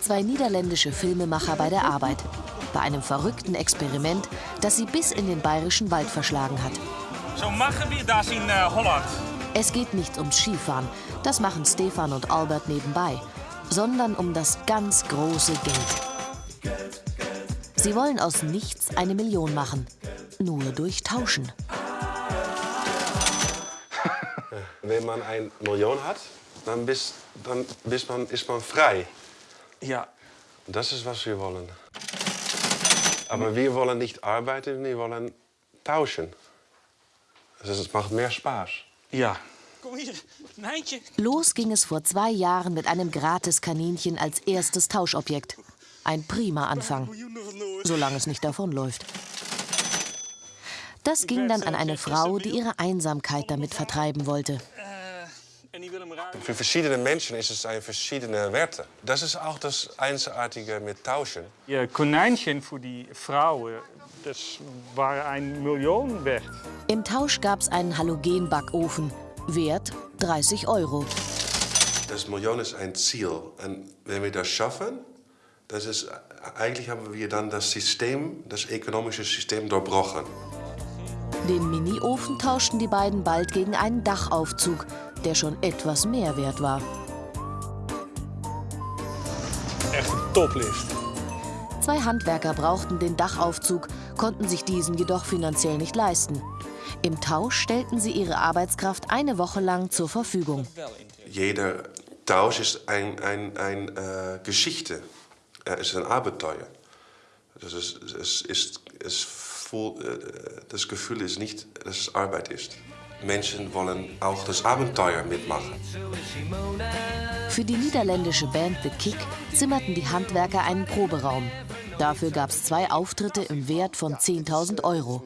Zwei niederländische Filmemacher bei der Arbeit. Bei einem verrückten Experiment, das sie bis in den bayerischen Wald verschlagen hat. So machen wir das in uh, Holland. Es geht nicht ums Skifahren, das machen Stefan und Albert nebenbei, sondern um das ganz große Geld. Sie wollen aus nichts eine Million machen, nur durch Tauschen. Wenn man eine Million hat, dann, bist, dann bist man, ist man frei. Ja. Das ist, was wir wollen. Aber wir wollen nicht arbeiten, wir wollen tauschen. Dus het macht mehr Spaß. Ja. Kom hier, Nijntje. Los ging es vor zwei Jahren mit einem Gratis-Kaninchen als erstes Tauschobjekt. Ein prima Anfang, solange es nicht davonläuft. Das ging dann an eine Frau, die ihre Einsamkeit damit vertreiben wollte. Für verschiedene Menschen ist es ein verschiedene Werte. Das ist auch das Einzigartige mit Tauschen. Je konijntje voor die vrouwen, das war ein Million wert. Im Tausch gab es einen Halogenbackofen, Wert 30 Euro. Das Million ist ein Ziel. Und wenn wir das schaffen, das ist, eigentlich haben wir dann das System, das ökonomische System durchbrochen. Den Mini-Ofen tauschten die beiden bald gegen einen Dachaufzug, der schon etwas mehr wert war. Echt een toplift. Zwei Handwerker brauchten den Dachaufzug, konnten sich diesen jedoch finanziell nicht leisten. Im Tausch stellten sie ihre Arbeitskraft eine Woche lang zur Verfügung. Jeder Tausch ist eine ein, ein, äh, Geschichte, es ist ein Abenteuer. Das, ist, es ist, es voll, äh, das Gefühl ist nicht, dass es Arbeit ist. Menschen wollen auch das Abenteuer mitmachen. Für die niederländische Band The Kick zimmerten die Handwerker einen Proberaum. Dafür gab es zwei Auftritte im Wert von 10.000 Euro.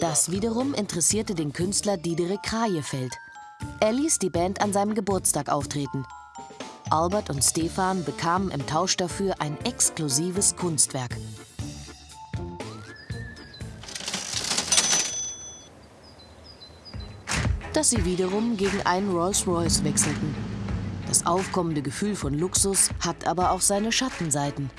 Das wiederum interessierte den Künstler Diederik Krajefeld. Er ließ die Band an seinem Geburtstag auftreten. Albert und Stefan bekamen im Tausch dafür ein exklusives Kunstwerk. Das sie wiederum gegen einen Rolls-Royce wechselten. Das aufkommende Gefühl von Luxus hat aber auch seine Schattenseiten.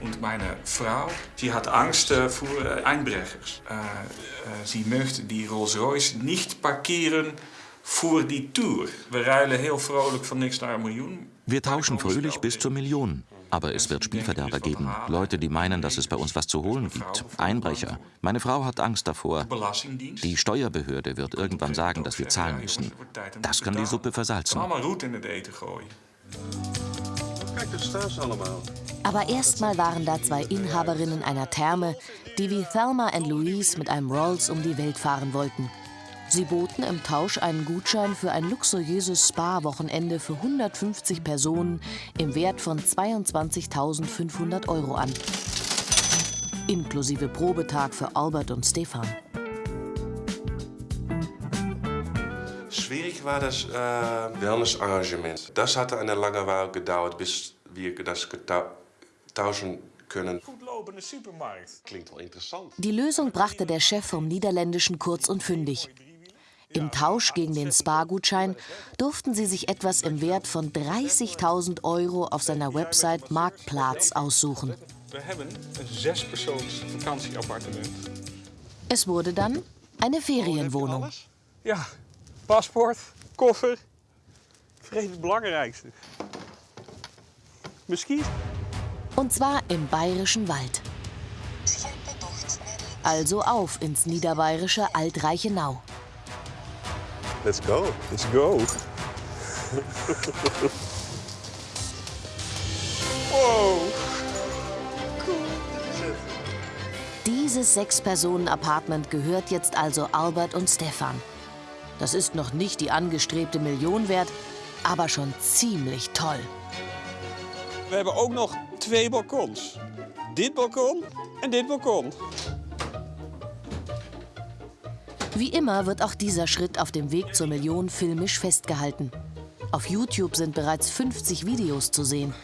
Und meine Frau, die hat Angst äh, vor äh, Einbrechers. Äh, äh, sie möchte die Rolls-Royce nicht parkieren vor die Tour. Wir ruilen heel vrolijk van niks naar een miljoen. Wir tauschen fröhlich bis zur Million. Aber es wird Spielverderber geben. Leute, die meinen, dass es bei uns was zu holen gibt. Einbrecher. Meine Frau hat Angst davor. Die Steuerbehörde wird irgendwann sagen, dass wir zahlen müssen. Das kann die Suppe versalzen. Aber erstmal waren da zwei Inhaberinnen einer Therme, die wie Thelma und Louise mit einem Rolls um die Welt fahren wollten. Sie boten im Tausch einen Gutschein für ein luxuriöses Spa-Wochenende für 150 Personen im Wert von 22.500 Euro an. Inklusive Probetag für Albert und Stefan. Schwierig war das äh, Wellnessarrangement. Das hatte eine lange Weile gedauert, bis wir das tauschen können. Klingt wel interessant. Die Lösung brachte der Chef vom Niederländischen kurz und fündig. Im Tausch gegen den Spa-Gutschein durften sie sich etwas im Wert von 30.000 Euro auf seiner Website Marktplatz aussuchen. We hebben een zespersoons vakantieappartement. Es wurde dann eine Ferienwohnung. Ja, paspoort, koffer. Vergeet het belangrijkste. Muskiet. Und zwar im bayerischen Wald. Also auf ins niederbayerische Altreichenau. Let's go. Let's go. wow. Dieses Sechs-Personen-Apartment gehört jetzt also Albert und Stefan. Das ist noch nicht die angestrebte Million wert, aber schon ziemlich toll. We hebben ook nog twee balkons. Dit balkon en dit balkon. Wie immer wird auch dieser Schritt auf dem Weg zur Million filmisch festgehalten. Auf YouTube sind bereits 50 Videos zu sehen.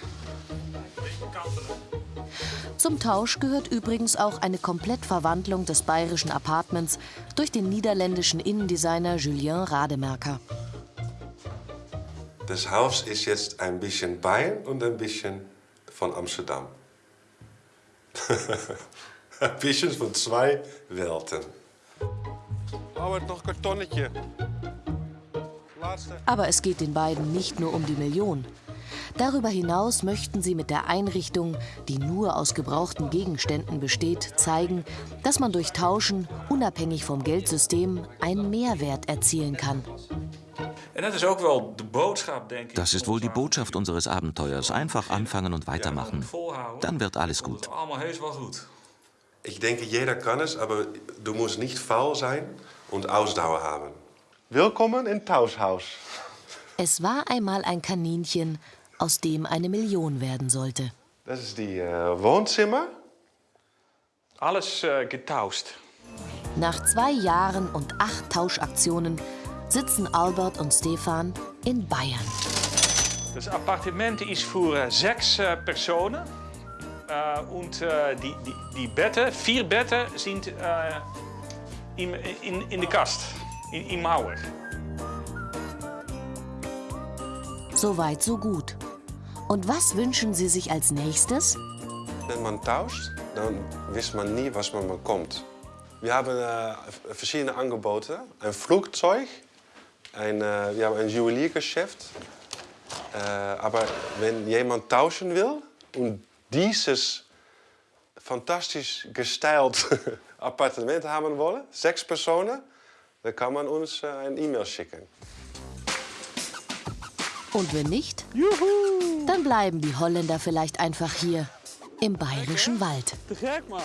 Zum Tausch gehört übrigens auch eine Komplettverwandlung des bayerischen Apartments durch den niederländischen Innendesigner Julien Rademerker. Das Haus ist jetzt ein bisschen Bayern und ein bisschen von Amsterdam. ein bisschen von zwei Welten. Aber noch Kartonnetje. Aber es geht den beiden nicht nur um die Million. Darüber hinaus möchten sie mit der Einrichtung, die nur aus gebrauchten Gegenständen besteht, zeigen, dass man durch Tauschen, unabhängig vom Geldsystem, einen Mehrwert erzielen kann. Das ist wohl die Botschaft unseres Abenteuers. Einfach anfangen und weitermachen. Dann wird alles gut. Ich denke, jeder kann es, aber du musst nicht faul sein und Ausdauer haben. Willkommen in Tauschhaus. Es war einmal ein Kaninchen, aus dem eine Million werden sollte. Das ist die äh, Wohnzimmer. Alles eh, getauscht. Nach zwei Jahren und acht Tauschaktionen sitzen Albert und Stefan in Bayern. Das Appartement ist für äh, sechs äh, Personen. Äh, und äh, die, die, die Betten, vier Betten sind äh, in, in, in der Kast, in, in Mauer. So weit, so gut. Und was wünschen Sie sich als nächstes? Wenn man tauscht, dann weiß man nie, was man bekommt. Wir haben äh, verschiedene Angebote. Ein Flugzeug, ein, äh, wir haben ein Juweliergeschäft. Äh, aber wenn jemand tauschen will und dieses fantastisch gestylt Appartement haben wollen, sechs Personen, dann kann man uns äh, ein E-Mail schicken. Und wenn nicht, dann bleiben die Holländer vielleicht einfach hier im bayerischen Wald. Te gek, man.